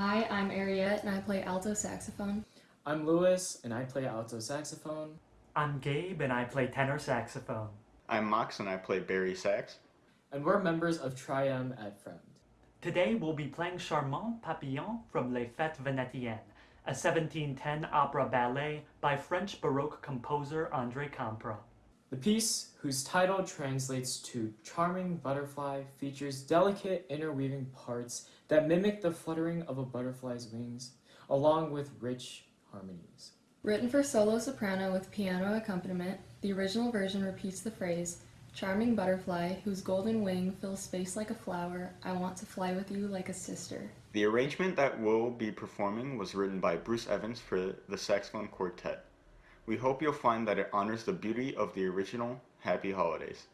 Hi, I'm Ariette and I play alto saxophone. I'm Lewis and I play alto saxophone. I'm Gabe and I play tenor saxophone. I'm Mox and I play bari sax. And we're members of Trium at Friend. Today we'll be playing Charmant Papillon from Les Fêtes Vénitiennes, a 1710 opera ballet by French Baroque composer André Campra. The piece, whose title translates to Charming Butterfly, features delicate interweaving parts that mimic the fluttering of a butterfly's wings, along with rich harmonies. Written for solo soprano with piano accompaniment, the original version repeats the phrase, Charming butterfly, whose golden wing fills space like a flower, I want to fly with you like a sister. The arrangement that we'll be performing was written by Bruce Evans for the Saxophone Quartet. We hope you'll find that it honors the beauty of the original Happy Holidays.